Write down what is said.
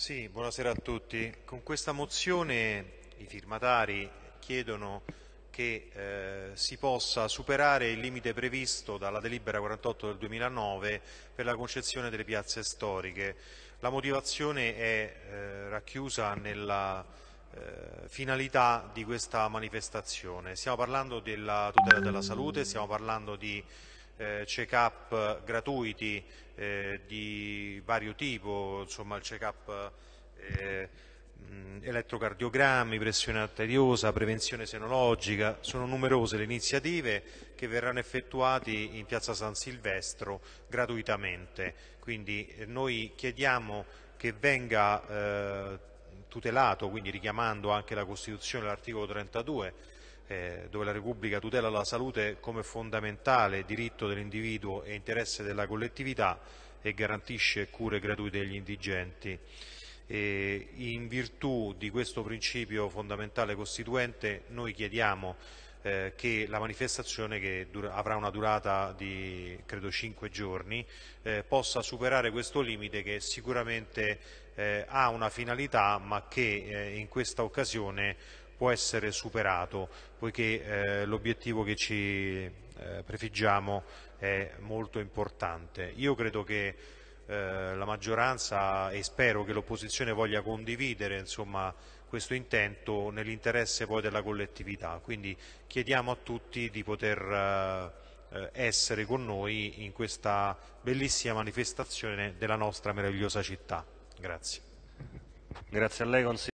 Sì, buonasera a tutti. Con questa mozione i firmatari chiedono che eh, si possa superare il limite previsto dalla delibera 48 del 2009 per la concezione delle piazze storiche. La motivazione è eh, racchiusa nella eh, finalità di questa manifestazione. Stiamo parlando della tutela della salute, stiamo parlando di eh, check-up gratuiti eh, di vario tipo, insomma il check-up eh, elettrocardiogrammi, pressione arteriosa, prevenzione senologica, sono numerose le iniziative che verranno effettuate in piazza San Silvestro gratuitamente. Quindi eh, noi chiediamo che venga eh, tutelato, quindi richiamando anche la Costituzione, l'articolo 32, eh, dove la Repubblica tutela la salute come fondamentale diritto dell'individuo e interesse della collettività e garantisce cure gratuite agli indigenti. E in virtù di questo principio fondamentale costituente noi chiediamo eh, che la manifestazione che avrà una durata di credo 5 giorni eh, possa superare questo limite che sicuramente eh, ha una finalità ma che eh, in questa occasione può essere superato poiché eh, l'obiettivo che ci eh, prefiggiamo è molto importante. Io credo che eh, la maggioranza e spero che l'opposizione voglia condividere insomma, questo intento nell'interesse poi della collettività. Quindi chiediamo a tutti di poter eh, essere con noi in questa bellissima manifestazione della nostra meravigliosa città. Grazie. Grazie